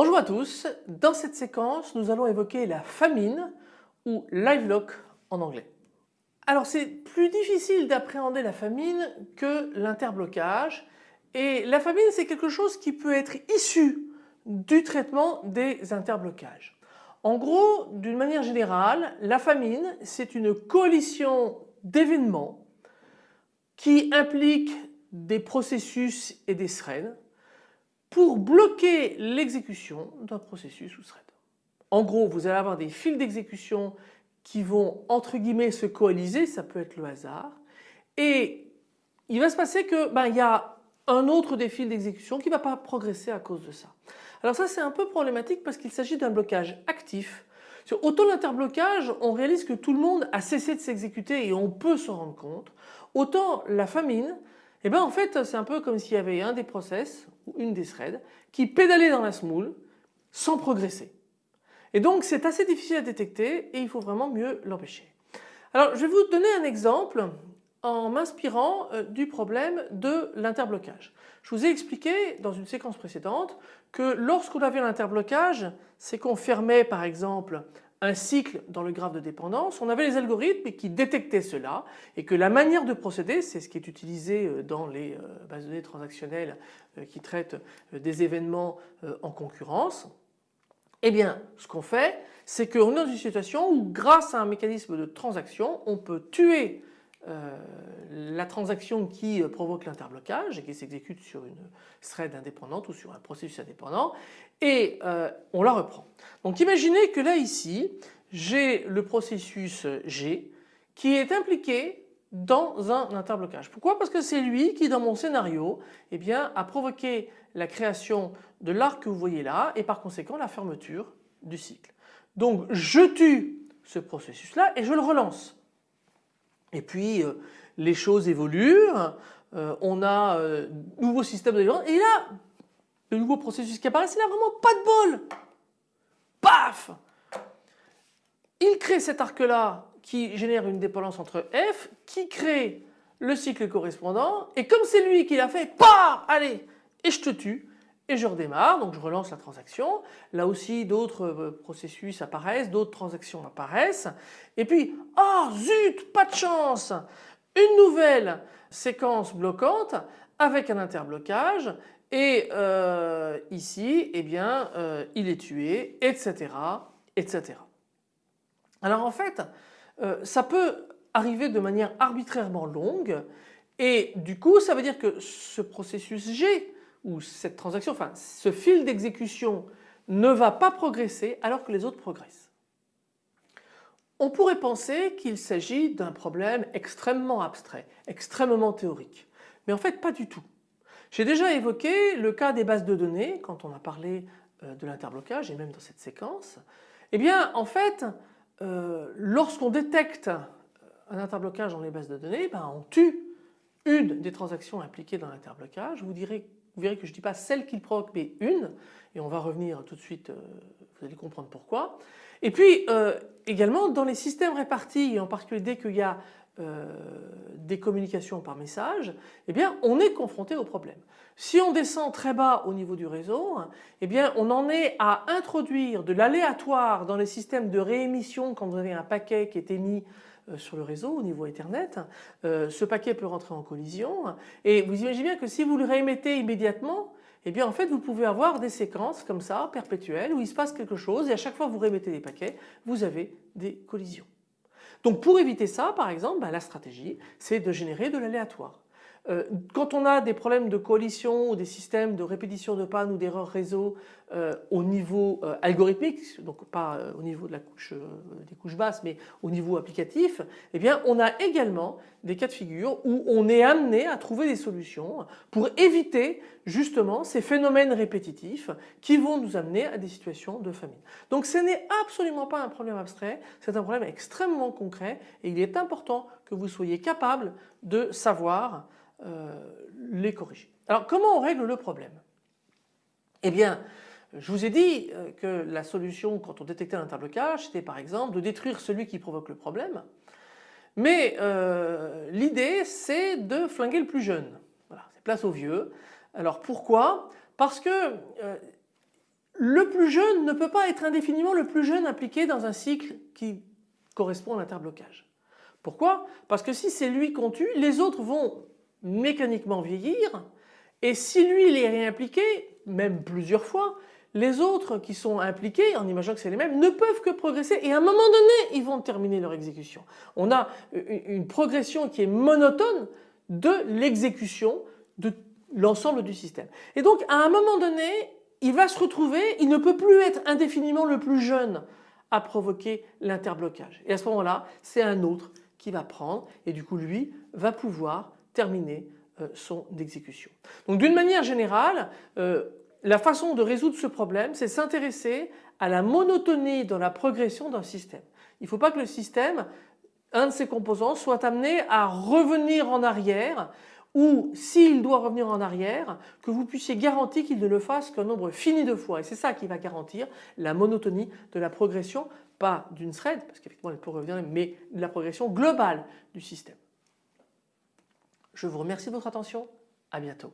Bonjour à tous, dans cette séquence nous allons évoquer la famine ou live lock en anglais. Alors c'est plus difficile d'appréhender la famine que l'interblocage et la famine c'est quelque chose qui peut être issu du traitement des interblocages. En gros d'une manière générale la famine c'est une coalition d'événements qui impliquent des processus et des threads pour bloquer l'exécution d'un processus ou thread. En gros, vous allez avoir des fils d'exécution qui vont entre guillemets se coaliser, ça peut être le hasard, et il va se passer que ben, il y a un autre des fils d'exécution qui ne va pas progresser à cause de ça. Alors ça c'est un peu problématique parce qu'il s'agit d'un blocage actif. Autant l'interblocage, on réalise que tout le monde a cessé de s'exécuter et on peut s'en rendre compte. Autant la famine, eh ben en fait c'est un peu comme s'il y avait un des process ou une des threads qui pédalait dans la smoule sans progresser. Et donc c'est assez difficile à détecter et il faut vraiment mieux l'empêcher. Alors je vais vous donner un exemple en m'inspirant euh, du problème de l'interblocage. Je vous ai expliqué dans une séquence précédente que lorsqu'on avait l'interblocage, c'est qu'on fermait par exemple un cycle dans le graphe de dépendance, on avait les algorithmes qui détectaient cela et que la manière de procéder, c'est ce qui est utilisé euh, dans les euh, bases de données transactionnelles euh, qui traitent des événements en concurrence, eh bien ce qu'on fait c'est qu'on est dans une situation où grâce à un mécanisme de transaction on peut tuer la transaction qui provoque l'interblocage et qui s'exécute sur une thread indépendante ou sur un processus indépendant et on la reprend. Donc imaginez que là ici j'ai le processus G qui est impliqué dans un interblocage. Pourquoi? Parce que c'est lui qui dans mon scénario eh bien, a provoqué la création de l'arc que vous voyez là et par conséquent la fermeture du cycle. Donc je tue ce processus là et je le relance. Et puis euh, les choses évoluent, euh, on a euh, nouveau système de et là le nouveau processus qui apparaît c'est là vraiment pas de bol. Paf! Il crée cet arc-là qui génère une dépendance entre F, qui crée le cycle correspondant et comme c'est lui qui l'a fait, paf! Allez Et je te tue et je redémarre, donc je relance la transaction. Là aussi d'autres euh, processus apparaissent, d'autres transactions apparaissent et puis oh zut pas de chance Une nouvelle séquence bloquante avec un interblocage et euh, ici eh bien euh, il est tué etc etc. Alors en fait ça peut arriver de manière arbitrairement longue et du coup ça veut dire que ce processus G ou cette transaction, enfin ce fil d'exécution ne va pas progresser alors que les autres progressent. On pourrait penser qu'il s'agit d'un problème extrêmement abstrait, extrêmement théorique. Mais en fait pas du tout. J'ai déjà évoqué le cas des bases de données quand on a parlé euh, de l'interblocage et même dans cette séquence. Eh bien en fait euh, lorsqu'on détecte un interblocage dans les bases de données, ben, on tue une des transactions impliquées dans l'interblocage. Vous, vous verrez que je ne dis pas celle qu'il provoque mais une et on va revenir tout de suite, euh, vous allez comprendre pourquoi. Et puis également dans les systèmes répartis et en particulier dès qu'il y a euh, des communications par message, eh bien on est confronté au problème. Si on descend très bas au niveau du réseau, eh bien on en est à introduire de l'aléatoire dans les systèmes de réémission quand vous avez un paquet qui est émis euh, sur le réseau au niveau Ethernet. Euh, ce paquet peut rentrer en collision et vous imaginez bien que si vous le réémettez immédiatement, eh bien en fait vous pouvez avoir des séquences comme ça perpétuelles où il se passe quelque chose et à chaque fois que vous réémettez des paquets, vous avez des collisions. Donc pour éviter ça par exemple, bah, la stratégie c'est de générer de l'aléatoire. Euh, quand on a des problèmes de coalition ou des systèmes de répétition de panne ou d'erreurs réseau euh, au niveau euh, algorithmique, donc pas au niveau de la couche, des couches basses mais au niveau applicatif, eh bien on a également des cas de figure où on est amené à trouver des solutions pour éviter justement ces phénomènes répétitifs qui vont nous amener à des situations de famine. Donc ce n'est absolument pas un problème abstrait, c'est un problème extrêmement concret et il est important que vous soyez capable de savoir les corriger. Alors comment on règle le problème? Eh bien je vous ai dit euh, que la solution quand on détectait un interblocage c'était par exemple de détruire celui qui provoque le problème mais euh, l'idée c'est de flinguer le plus jeune. C'est place aux vieux. Alors pourquoi? Parce que le plus jeune ne peut pas être indéfiniment le plus jeune impliqué dans un cycle qui correspond à l'interblocage. Pourquoi? Parce que si c'est lui qu'on tue, les autres vont mécaniquement vieillir et si lui il est réimpliqué, même plusieurs fois, les autres qui sont impliqués, en imaginant que c'est les mêmes, ne peuvent que progresser et à un moment donné ils vont terminer leur exécution. On a une progression qui est monotone de l'exécution de l'ensemble du système. Et donc à un moment donné il va se retrouver, il ne peut plus être indéfiniment le plus jeune à provoquer l'interblocage. Et à ce moment-là c'est un autre qui va prendre et du coup lui va pouvoir terminer euh, son exécution. Donc d'une manière générale euh, la façon de résoudre ce problème c'est s'intéresser à la monotonie dans la progression d'un système. Il ne faut pas que le système, un de ses composants soit amené à revenir en arrière ou s'il doit revenir en arrière, que vous puissiez garantir qu'il ne le fasse qu'un nombre fini de fois. Et c'est ça qui va garantir la monotonie de la progression, pas d'une thread, parce qu'effectivement elle peut revenir, mais de la progression globale du système. Je vous remercie de votre attention, à bientôt.